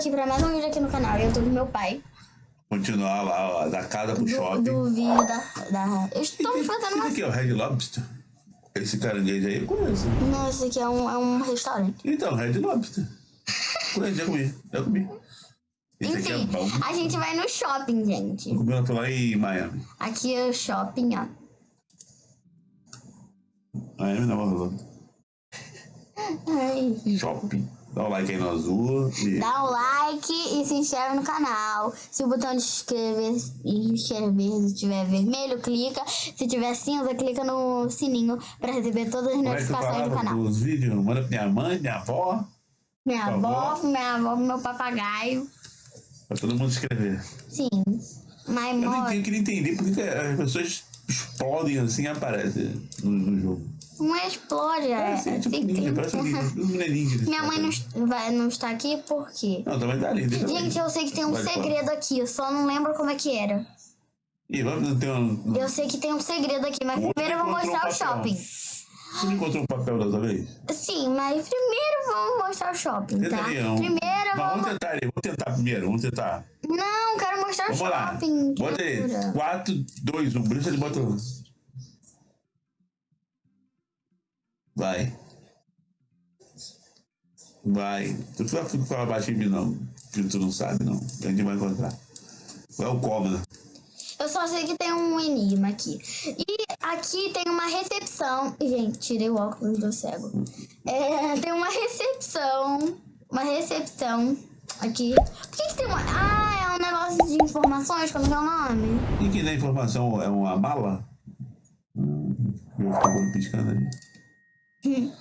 aqui pra mais um vídeo aqui no canal. Eu tô com meu pai. Continuar lá, ó, da casa pro Do, shopping. do vídeo da, da... Eu estou me Esse uma... aqui é o Red Lobster. Esse caranguejo aí eu conheço. Não, esse aqui é um, é um restaurante. Então, Red Lobster. Conheço, já comi, já comi. Esse é Enfim, bom. a gente vai no shopping, gente. Eu comi outro lá em Miami. Aqui é o shopping, ó. Miami não, Orlando. Ai. Shopping. Dá o like aí no azul. E... Dá o like e se inscreve no canal. Se o botão de inscrever, inscrever estiver vermelho, clica. Se tiver cinza, clica no sininho pra receber todas as Como é notificações do falava canal. dos vídeos? Manda pra minha mãe, minha avó, Minha avó, favor. minha avó, meu papagaio. pra todo mundo escrever. Sim. Mas, Eu não eu queria entender por que que as pessoas explodem assim e aparecem no, no jogo. Não explode. É, Parece tipo ninja, parece um ninja, que Minha mãe não, vai, não está aqui por quê? Não, também tá ali. Gente, eu sei que tem um Vai, segredo aqui, eu só não lembro como é que era. Ih, vamos ter um... Eu sei que tem um segredo aqui, mas O primeiro eu vou mostrar o um papel. shopping. Você não encontrou um papel da outra vez? Sim, mas primeiro vamos mostrar o shopping, Tenta tá? ali, um- Primeiro vamos vamos. tentar ali, vamos tentar primeiro, vamos tentar. Não, quero mostrar o Vamos lá. shopping. Bota aí. criatura. 4, 2, 1. Bruxa de bota. Vai. Vai. Tu não vai falar baixinho em mim, não. Que tu não sabe, não. A gente vai encontrar. Qual é o cômodo? Eu só sei que tem um enigma aqui. E aqui tem uma recepção. Gente, tirei o óculos do cego. É, tem uma recepção. Uma recepção aqui. Por que, que tem uma. Ah, é um negócio de informações, como é que é o nome? E que na informação é uma mala? Hum, eu fico piscando ali. Tem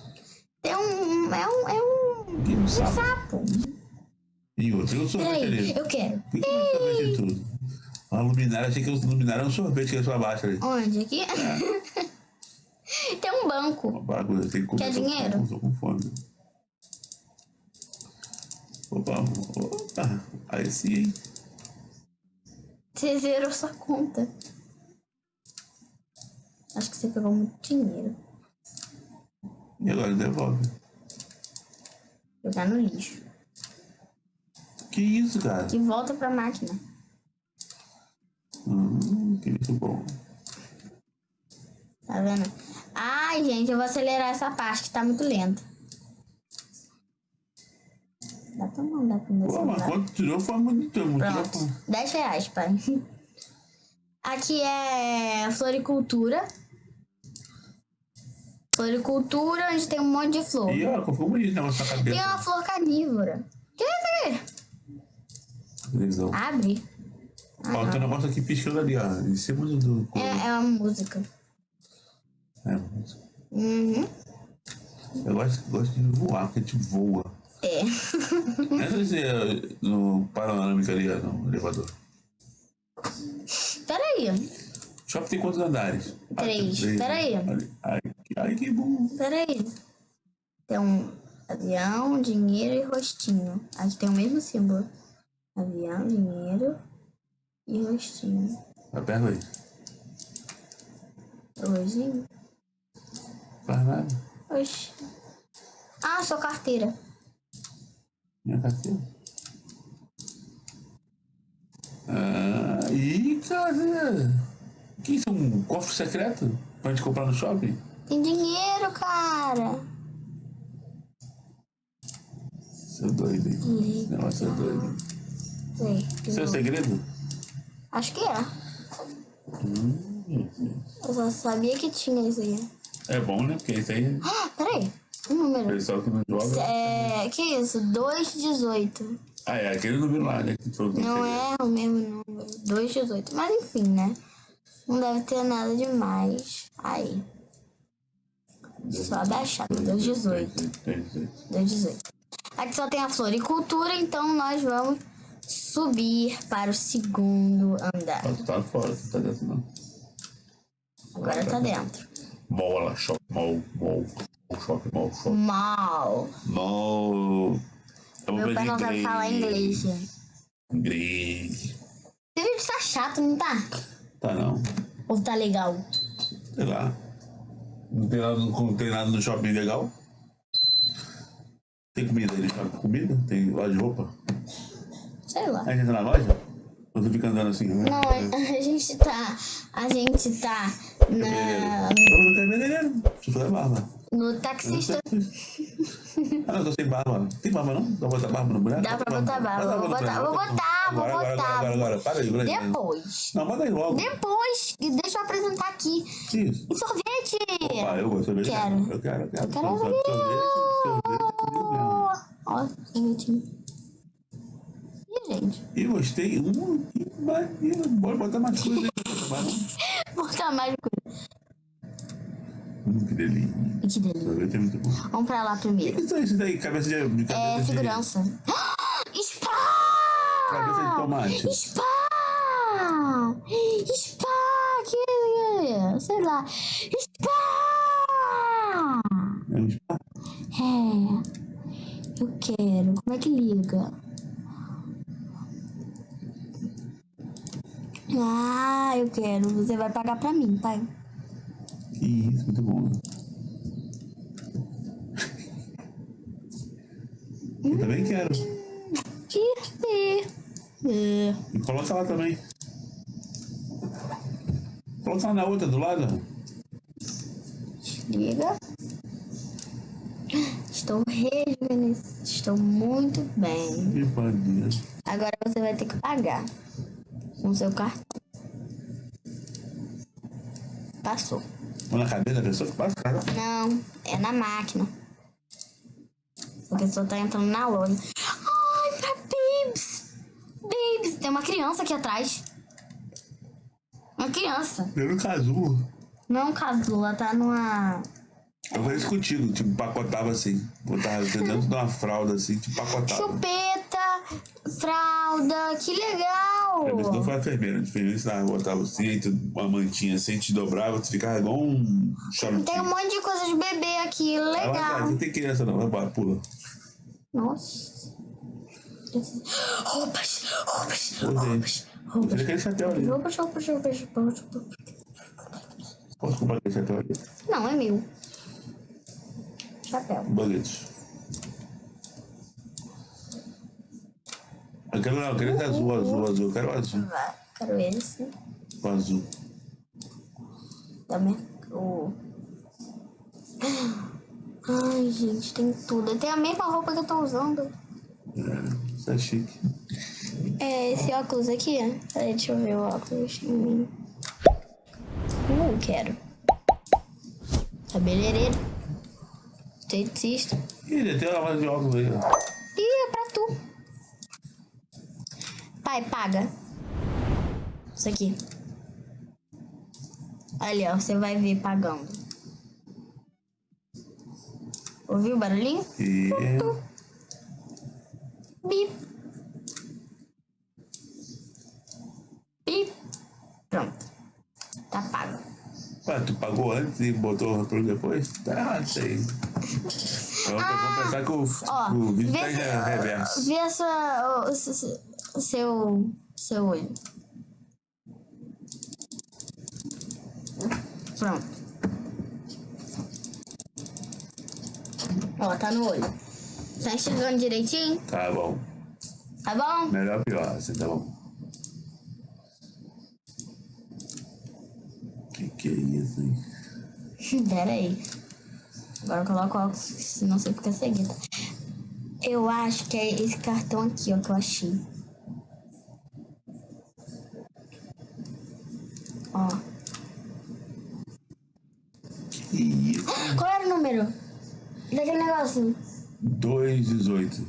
um. É um. É um. Um Um sapo. sapo. E outro, eu sorvete Peraí, eu quero. Por que não sorvete tudo? A luminária, achei que o luminária é um sorvete que é só abaixo ali. Onde? Aqui? tem um banco. Uma bagulho, tem que comer. Quer dinheiro? Tô com fome. Opa, opa. Aí sim, hein? Você zerou sua conta. Acho que você pegou muito dinheiro. E agora devolve. Jogar no lixo. Que isso, cara? E volta pra máquina. Hum, que isso bom. Tá vendo? Ai, gente, eu vou acelerar essa parte que tá muito lenta. Dá pra mandar pro meu Pô, mas celular. quanto tirou foi muito, muito Pronto. 10 reais, pai. Aqui é floricultura. Floricultura, onde tem um monte de flor. E ó, ficou bonito o negócio na Tem uma cabeça. flor carnívora. Que é isso aqui? Televisão. Abre. Ah, Ó, tem um não. negócio aqui piscando ali, ó. Em cima do. do É, é uma música. É, Uhum. eu gosto, gosto de voar, porque a gente voa. É. Entra esse, eh, no panorâmica ali, no elevador. Peraí. Shopping tem quantos andares? Ah, Três. tem Peraí. Ali. Ai, que- ai, que bom. Peraí. Tem um avião, dinheiro e rostinho. Aqui tem o mesmo símbolo. Avião, dinheiro e rostinho. Aperta aí. Rostinho? Faz nada. Oxi. Ah, sua carteira. Minha carteira. Ah, ih, cara. Que isso? Um cofre secreto? Pra gente comprar no shopping? Tem dinheiro, cara. Você é doido, hein? Esse negócio é doido. Sei. Isso é segredo? Acho que é. Hum, Eu só sabia que tinha isso aí. É bom, né? Porque isso aí, Ah, peraí. Um o número. pessoal que não joga. É. Que isso? 218. Ah, é aquele número lá, né? Que falou que Não é o mesmo número. 218. Mas enfim, né? Não deve ter nada demais. Aí. Só da chata. 218. 218. 218. Aqui só tem a floricultura, então nós vamos subir para o segundo andar. Tu tá fora, tu tá dentro não. Agora tá dentro. Mola, shopping, mall, shopping, mall, shopping. Mal. Eu vou Meu pai não sabe falar inglês. Inglês. Esse vídeo tá chato, não tá? Tá não. Ou tá legal? Sei lá. Não tem nada, não tem nada no shopping legal? Tem comida aí no shopping? Comida? Tem loja de roupa? Sei lá. A gente entra na loja? Ou tu fica andando assim? Não, a, a gente tá. A gente tá na, Eu não quero cabeleireiro. Deixa eu fazer barba. no taxista. Ah, não, tô sem barba. Tem barba não? Dá pra botar barba no boneco? Dá pra botar barba. Vou botar, vou bota botar, vou Agora, agora, botar. agora, agora, agora. Para aí, para aí. Depois. Não, bota aí logo. Depois. Deixa eu apresentar aqui. Que isso? O sorvete! Ah, eu gosto de sorvete. Quero. Eu quero, eu quero. Eu quero Sorvete, sorvete, sorvete. Ó, sorvetinho. Ih, gente. E gostei. Hum, que maneiro. Bora botar mais coisa aí. Botar mais coisa. Hum, que delícia. Que delícia. Sorvete é muito bom. Vamos pra lá primeiro. Isso aí, isso daí, cabeça de, de cabeça É de, segurança. Spa! Cabeça de tomate. Spa! Spa! Que... Sei lá. Spa! É um spa. É. Eu quero. Como é que liga? Ah, eu quero. Você vai pagar pra mim, pai. Que isso, muito bom. Eu também quero. Que é. Coloca lá também. Coloca lá na outra do lado. Liga. Estou rejuvenescida. Estou muito bem. Que. Agora você vai ter que pagar com seu cartão. Passou. Ou na cabeça da pessoa que passa, cara. Não, é na máquina. A pessoa tá entrando na loja. Ai, pra Babes! Babes, tem uma criança aqui atrás. Uma criança. Eu no casulo. Não é casula, tá numa. Eu falei isso contigo, tipo, pacotava assim. Botava dentro de uma fralda assim, tipo, pacotava. Chupeta, fralda, que legal! A pessoa foi a enfermeira. A enfermeira ensinava, botava assim, uma mantinha assim, te dobrava, tu ficava igual um charutinho. Tem um monte de coisa de bebê aqui, lá, legal. cara, não tem criança não, vai pula. Nossa. Roupas, roupas, roupas, roupas. aquele chapéu ali. Roupas, roupas, roupas, roupas. Posso comprar aquele chapéu ali? Não, é meu. Chapéu. Boletos. Eu quero não, eu quero esse azul, azul, azul. Eu quero o azul. Quero esse. O azul. Também. O... Ai, gente, tem tudo. Tem a mesma roupa que eu tô usando. É chique. É esse óculos aqui. Peraí, deixa eu ver o óculos em mim. Uh, quero. Cabeleireiro. Esteticista. Ih, tem uma lavagem de óculos aí, ó. Ih, é pra tu. Pai, paga. Isso aqui. Ali, ó. Você vai ver pagando. Ouviu o barulhinho? E... Bip. Bip. Pronto. Tá pago. Ué, tu pagou antes e botou o retorno depois? Tá errado isso aí. Vamos, vamos pensar que o, Ó, o vídeo tá em reverso. vê a sua, o, o o seu, seu olho. Pronto. Ó, tá no olho. Tá enxergando direitinho? Tá bom. Tá bom? Melhor ou pior, assim, tá bom. Que que é isso, hein? Pera aí. Agora eu coloco o óculos, senão você fica cegueta. Eu acho que é esse cartão aqui, ó, que eu achei. Ó. Que isso? Qual era o número? Daquele negócio. 2,18.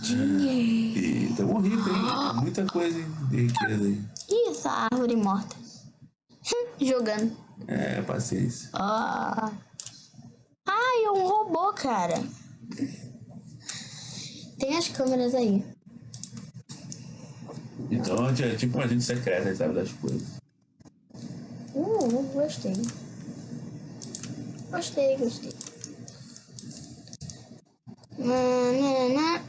Dinheiro. E tamo rico, hein? Muita coisa hein, de riqueza aí. Ih, essa árvore morta. Jogando. É, paciência. Ah. Ai, é um robô, cara. Tem as câmeras aí. Então é tipo um agente secreto, sabe, das coisas. Uh, gostei. Gostei, gostei. Nanana.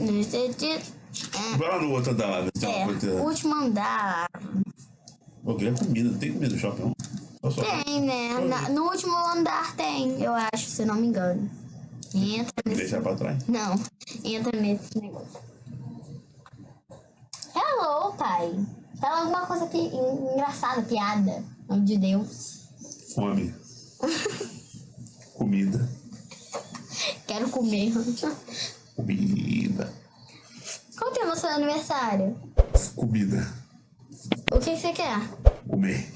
Não sei disso. Vai lá no outro andar tem É, uma último andar. Eu queria comida, não tem comida no shopping, não. Só Tem, né? Na- no último andar tem, eu acho, se não me engano. Entra nesse. Deixar pra trás. Não, entra nesse negócio. Hello, pai. Fala alguma coisa pi... engraçada, piada. Nome de Deus. Fome. comida. Quero comer. Comida. Qual que é o seu aniversário? Comida. O que que você quer? Comer.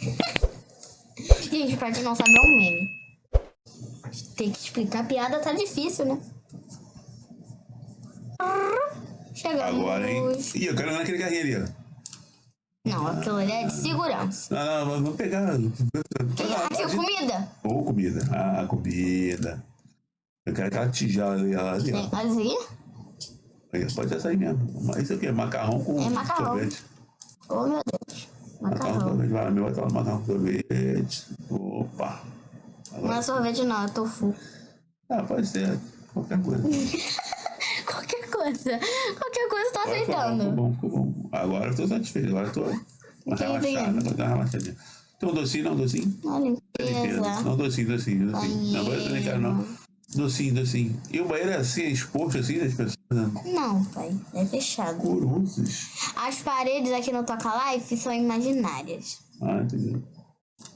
Gente, pra quem não sabe, é um meme. Tem que explicar a piada, tá difícil, né? Chegamos. Agora, hein? Ih, eu quero ver naquele carrinho ali, ó. Não, aquilo ali é de segurança. Não, não, vou pegar. Aqui, comida. Ou comida. Ah, comida. Eu quero aquela tigela ali, ela ali, ó. Aí, Pode essa aí mesmo. Mas isso aqui é macarrão com É macarrão. sorvete. Oh, meu Deus. Macarrão com Macarrão. sorvete. Vai, meu vai tomar macarrão com sorvete. Opa. Não Agora, é sorvete, não, é tofu. ah, pode ser qualquer coisa. Qualquer coisa. Coisa eu tô Agora ficou bom, ficou aceitando. bom, ficou bom. Agora eu tô satisfeito. Agora eu tô relaxada. Vou dar uma relaxadinha. Tem um docinho, não? Docinho? Uma limpeza. Não, docinho, docinho, docinho. Não, agora eu também quero, não. Docinho, docinho. E o banheiro é assim, é exposto assim das pessoas. Não, pai. É fechado. As paredes aqui no Toca Life são imaginárias. Ah, entendi.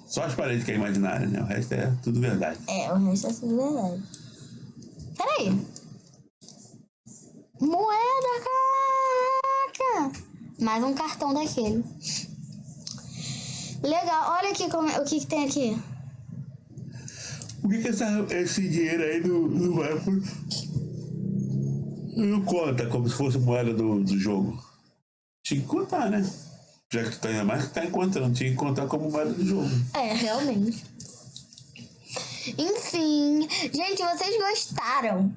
Só as paredes que é imaginária, né? O resto é tudo verdade. É, o resto é tudo verdade. Peraí. Moeda, caraca! Mais um cartão daquele. Legal, olha aqui como, é- o que, que tem aqui. Por que, que essa, esse dinheiro aí não, não vai pro. Não conta como se fosse moeda do, do jogo? Tinha que contar, né? Já que tu tá ainda mais que tá encontrando, tinha que contar como moeda do jogo. É, realmente. Enfim, gente, vocês gostaram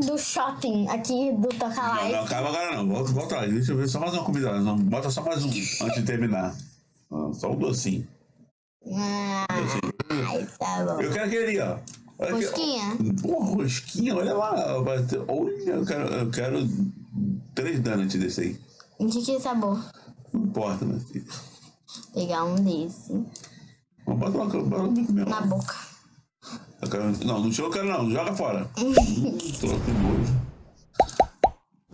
do shopping aqui do Toca Não, Life? não, calma agora não. Volta, volta lá. Deixa eu ver só mais uma comida lá. Não, bota só mais um antes de terminar. Ah, Só um docinho. Ai, tá bom. Eu quero aquele ó. Olha. Rosquinha? Porra, rosquinha, olha lá. Olha, eu quero, eu quero três donuts desse aí. De que sabor? Não importa, meu filho. Pegar um desse Bota lá, bota lá comigo mesmo. na boca. Eu quero, não, no chão eu quero não, joga fora. hum, tô com nojo.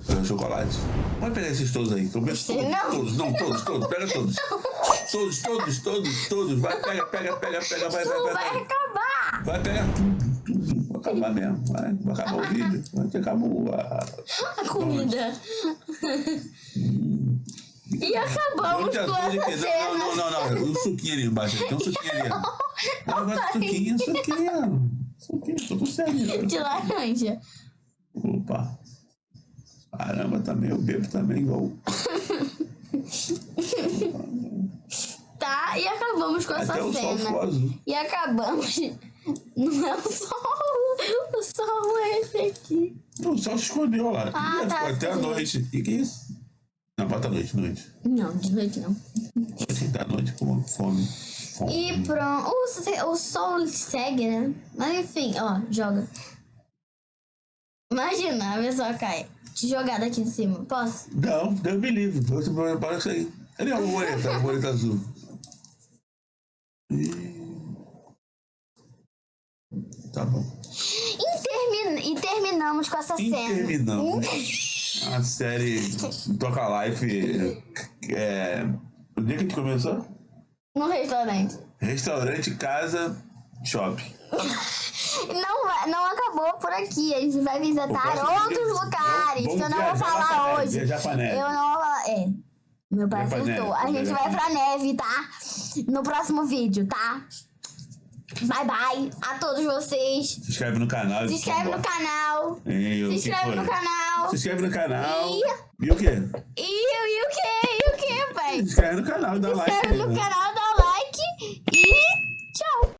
Pega chocolate. Pode pegar esses todos aí. que Eu todos, Não. todos, não, todos, todos, pega todos. Todos, todos, todos, todos. Vai, pega, pega, pega, pega, vai, vai, Não vai. vai Vai, acabar! vai pegar tudo, tudo. Vai acabar mesmo, vai. Vai acabar o vídeo. Vai acabou a... A comida. E acabamos com essa cena. Não, não, não, não. O suquinho ali embaixo. Tem um suquinho ali. Não, vai suquinho, suquinho. Suquinho, tô com sede. De laranja. Opa. Caramba, também, eu bebo também igual. Tá? E acabamos com essa Até o sol ficou cena. azul. E acabamos. Não é o sol. O sol é esse aqui. O sol se escondeu lá. Ah, Ih, tá, até a sim. noite. O que, é isso? Não, bota a noite, noite. Não, de noite não. Noite da noite com fome. E pronto. O, o sol segue, né? Mas enfim, ó, joga. Imagina, a pessoa cai. Te jogar daqui de cima. Posso? Não, Deus me livre. Você para isso aí. Cadê a borboleta? A borboleta azul. Ih. Tá bom. E, termi- e terminamos com essa E cena. terminamos. A série Toca Life. É, o dia que a gente começou? No restaurante. Restaurante, casa, shopping. Não, não acabou por aqui. A gente vai visitar outros vídeo, lugares que eu não vou falar neve, hoje. Eu não vou falar. É. Meu pai acertou. A gente vai pra neve, tá? No próximo vídeo, tá? Bye bye a todos vocês. Se inscreve no canal. Se inscreve no canal. Se inscreve no canal. Se inscreve no canal. E- E o quê? E, e o que? E o que, pai? Se inscreve no canal, dá Se like. inscreve no né? canal, tchau!